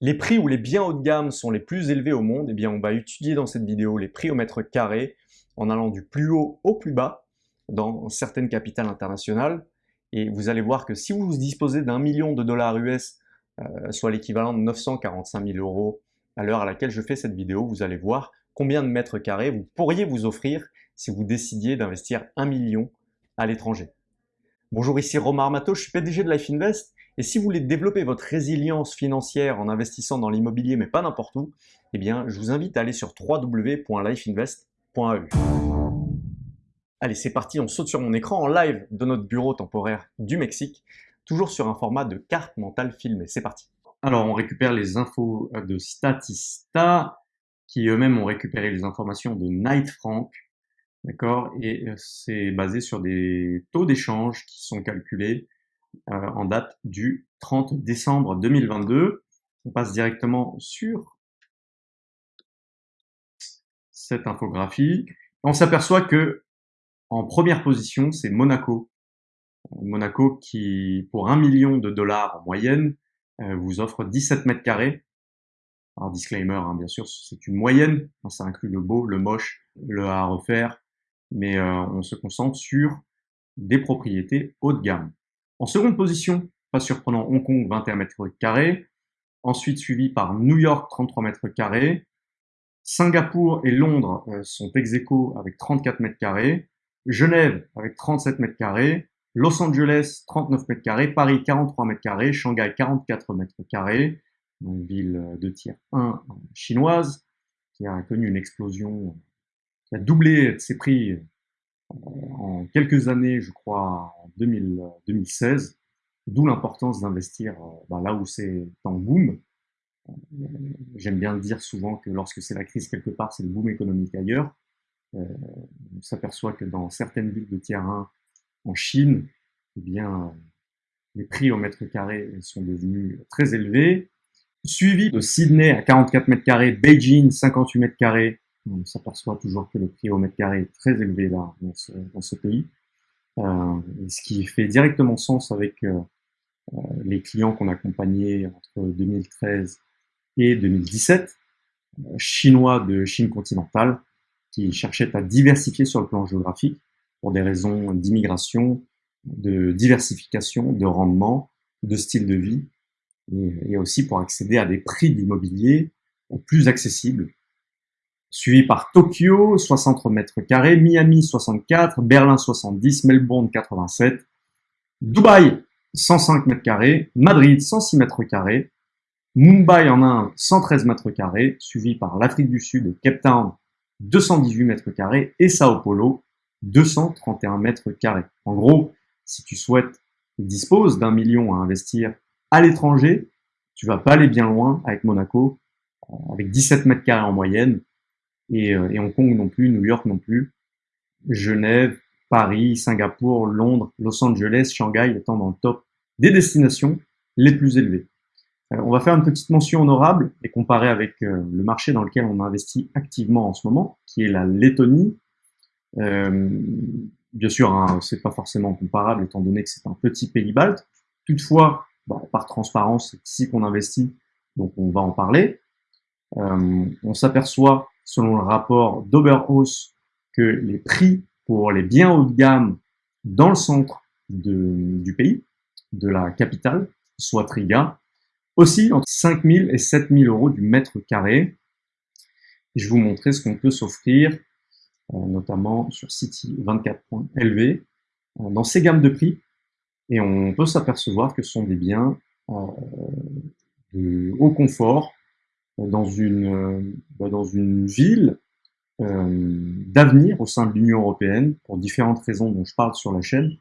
Les prix où les biens haut de gamme sont les plus élevés au monde, eh bien on va étudier dans cette vidéo les prix au mètre carré en allant du plus haut au plus bas dans certaines capitales internationales. Et vous allez voir que si vous disposez d'un million de dollars US, euh, soit l'équivalent de 945 000 euros à l'heure à laquelle je fais cette vidéo, vous allez voir combien de mètres carrés vous pourriez vous offrir si vous décidiez d'investir un million à l'étranger. Bonjour, ici Romain Armato, je suis PDG de Life Invest et si vous voulez développer votre résilience financière en investissant dans l'immobilier, mais pas n'importe où, eh bien, je vous invite à aller sur www.lifeinvest.eu. Allez, c'est parti, on saute sur mon écran en live de notre bureau temporaire du Mexique, toujours sur un format de carte mentale filmée. C'est parti. Alors, on récupère les infos de Statista, qui eux-mêmes ont récupéré les informations de Knight Frank, d'accord? Et c'est basé sur des taux d'échange qui sont calculés euh, en date du 30 décembre 2022. On passe directement sur cette infographie. On s'aperçoit que en première position, c'est Monaco. Monaco qui, pour un million de dollars en moyenne, euh, vous offre 17 mètres carrés. Alors disclaimer, hein, bien sûr, c'est une moyenne. Ça inclut le beau, le moche, le à refaire. Mais euh, on se concentre sur des propriétés haut de gamme. En seconde position, pas surprenant, Hong Kong, 21 mètres carrés. Ensuite suivi par New York, 33 mètres carrés. Singapour et Londres euh, sont ex aequo avec 34 mètres carrés. Genève avec 37 mètres carrés. Los Angeles, 39 mètres carrés. Paris, 43 mètres carrés. Shanghai, 44 mètres carrés. Une ville de tiers 1 chinoise qui a connu une explosion, qui a doublé ses prix en quelques années, je crois, en 2016, d'où l'importance d'investir euh, bah, là où c'est en boom. J'aime bien dire souvent que lorsque c'est la crise quelque part, c'est le boom économique ailleurs. Euh, on s'aperçoit que dans certaines villes de 1 en Chine, eh bien, les prix au mètre carré sont devenus très élevés, suivi de Sydney à 44 mètres carrés, Beijing 58 mètres carrés, on s'aperçoit toujours que le prix au mètre carré est très élevé là, dans ce, pays. Euh, ce qui fait directement sens avec euh, euh, les clients qu'on accompagnait entre 2013 et 2017, chinois de Chine continentale, qui cherchaient à diversifier sur le plan géographique pour des raisons d'immigration, de diversification, de rendement, de style de vie, et, et aussi pour accéder à des prix d'immobilier plus accessibles suivi par Tokyo, 60 mètres carrés, Miami, 64, Berlin, 70, Melbourne, 87, Dubaï, 105 mètres carrés, Madrid, 106 mètres carrés, Mumbai en Inde, 113 mètres carrés, suivi par l'Afrique du Sud et Cape Town, 218 mètres carrés, et Sao Paulo, 231 mètres carrés. En gros, si tu souhaites et disposes d'un million à investir à l'étranger, tu vas pas aller bien loin avec Monaco, euh, avec 17 mètres carrés en moyenne, euh, et, Hong Kong non plus, New York non plus, Genève, Paris, Singapour, Londres, Los Angeles, Shanghai étant dans le top des destinations les plus élevées. Euh, on va faire une petite mention honorable et comparer avec euh, le marché dans lequel on investit activement en ce moment, qui est la Lettonie. bien sûr, hein, c'est pas forcément comparable étant donné que c'est un petit pays balte. Toutefois, par transparence, c'est ici qu'on investit, donc on va en parler. on s'aperçoit selon le rapport d'Oberhaus, que les prix pour les biens haut de gamme dans le centre du pays, de la capitale, soit Triga, aussi entre 5 000 et 7 000 euros du mètre carré. je vais vous montrer ce qu'on peut s'offrir, euh, notamment sur City24.lv, euh, dans ces gammes de prix. Et on peut s'apercevoir que ce sont des biens euh, de haut confort, dans une, euh, bah, dans une ville euh, d'avenir au sein de l'Union européenne, pour différentes raisons dont je parle sur la chaîne.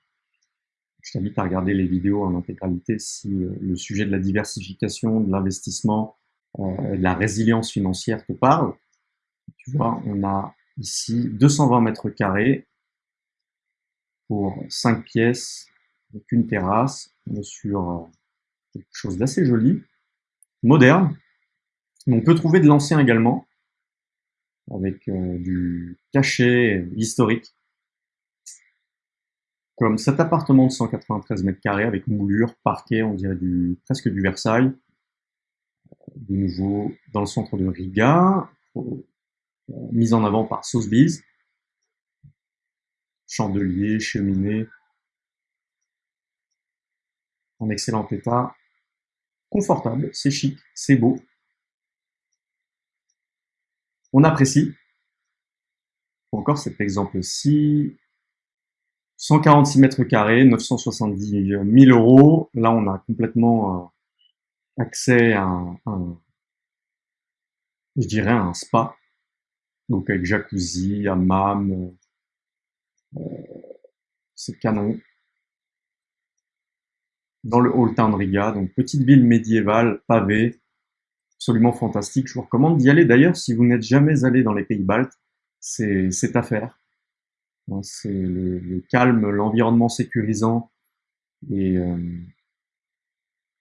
Je t'invite à regarder les vidéos en intégralité si euh, le sujet de la diversification, de l'investissement, de la résilience financière te parle. Tu vois, on a ici 220 mètres carrés pour 5 pièces avec une terrasse. On est sur quelque chose d'assez joli, moderne, on peut trouver de l'ancien également, avec euh, du cachet historique, comme cet appartement de 193 mètres carrés avec moulure, parquet, on dirait du, presque du Versailles, de nouveau dans le centre de Riga, mise en avant par Sotheby's. Chandelier, cheminée, en excellent état, confortable, c'est chic, c'est beau. On apprécie. Encore cet exemple-ci, 146 mètres carrés, 970 000 euros. Là, on a complètement euh, accès à un, je dirais, un spa. Donc avec jacuzzi, hammam, euh, c'est canon. Dans le Old Town Riga, donc petite ville médiévale, pavée, absolument fantastique. Je vous recommande d'y aller. D'ailleurs, si vous n'êtes jamais allé dans les pays baltes, c'est à faire. Hein, c'est le, calme, l'environnement sécurisant et, euh,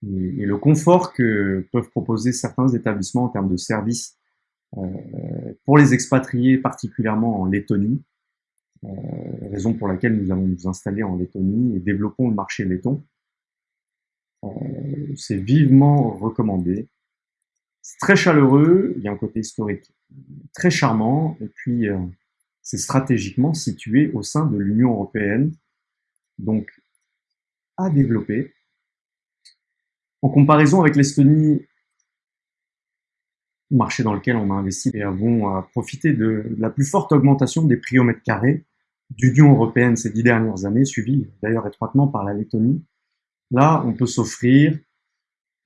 et, le confort que peuvent proposer certains établissements en termes de services euh, pour les expatriés, particulièrement en Lettonie. Euh, raison pour laquelle nous allons nous installer en Lettonie et développons le marché letton. Euh, c'est vivement recommandé. C'est très chaleureux, il y a un côté historique très charmant, et puis euh, c'est stratégiquement situé au sein de l'Union européenne, donc à développer. En comparaison avec l'Estonie, marché dans lequel on a investi et avons profité de la plus forte augmentation des prix au mètre carré d'Union européenne ces dix dernières années, suivi d'ailleurs étroitement par la Lettonie. Là, on peut s'offrir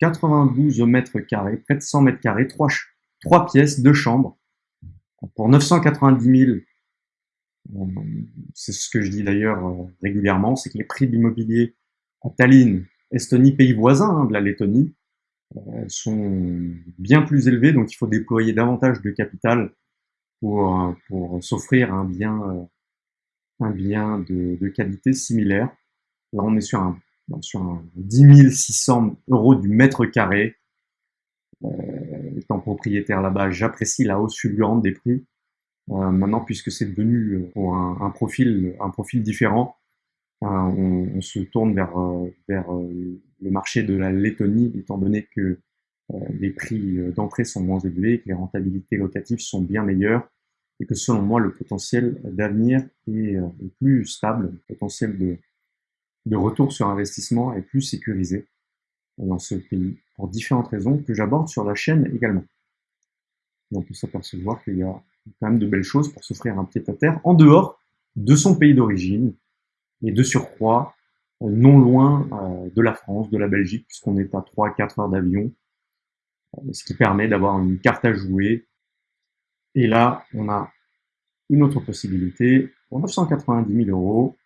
92 mètres carrés, près de 100 mètres carrés, trois, pièces, deux chambres, pour 990 000 euh, c'est ce que je dis d'ailleurs euh, régulièrement, c'est que les prix de l'immobilier à Tallinn, Estonie, pays voisin hein, de la Lettonie, euh, sont bien plus élevés, donc il faut déployer davantage de capital pour, pour s'offrir un bien, un bien de, de, qualité similaire. Là, on est sur un, sur un 10 600 euros du mètre carré. Euh, étant propriétaire là-bas, j'apprécie la hausse fulgurante des prix. Euh, maintenant, puisque c'est devenu euh, pour un, profil, un profil différent, on, on, se tourne vers, vers le marché de la Lettonie, étant donné que les prix d'entrée sont moins élevés, que les rentabilités locatives sont bien meilleures, et que selon moi, le potentiel d'avenir est, est, plus stable, le potentiel de, de retour sur investissement est plus sécurisé dans ce pays, pour différentes raisons que j'aborde sur la chaîne également. on peut s'apercevoir qu'il y a quand même de belles choses pour s'offrir un pied-à-terre en dehors de son pays d'origine et de surcroît euh, non loin euh, de la France, de la Belgique, puisqu'on est à 3-4 heures d'avion, euh, ce qui permet d'avoir une carte à jouer. Et là, on a une autre possibilité pour 990 000 euros,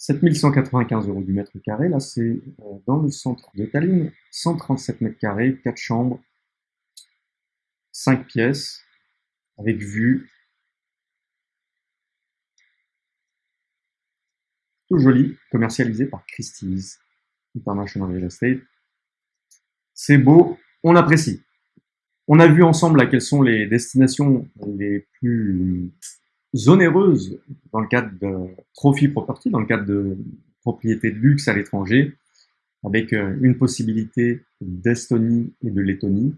7195 euros du mètre carré. Là, c'est dans le centre de Tallinn, 137 mètres carrés, 4 chambres, 5 pièces, avec vue. Tout joli, commercialisé par Christie's International Real Estate. C'est beau, on apprécie. On a vu ensemble quelles sont les destinations les plus onéreuses dans le cadre de Trophy Property, dans le cadre de propriété de luxe à l'étranger, avec euh, une possibilité d'Estonie et de Lettonie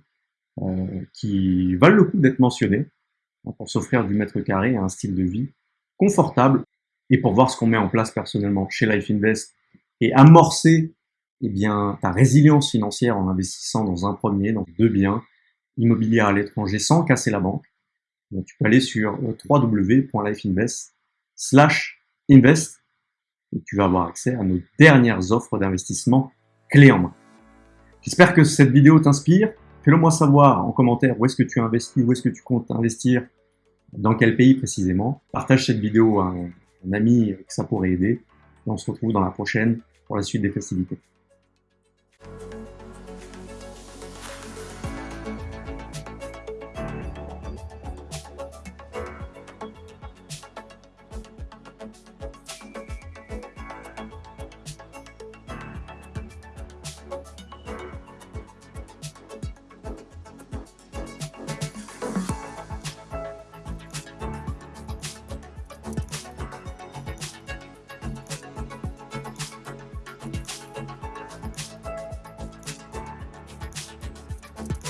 euh, qui valent le coup d'être mentionnées pour s'offrir du mètre carré à un style de vie confortable et pour voir ce qu'on met en place personnellement chez Life Invest et amorcer eh bien, ta résilience financière en investissant dans un premier, dans deux biens immobiliers à l'étranger sans casser la banque. Donc, tu peux aller sur www.lifeinvest slash invest et tu vas avoir accès à nos dernières offres d'investissement clés en main. J'espère que cette vidéo t'inspire. Fais-le moi savoir en commentaire où est-ce que tu investis, où est-ce que tu comptes investir, dans quel pays précisément. Partage cette vidéo à un, un ami que ça pourrait aider. Et on se retrouve dans la prochaine pour la suite des festivités.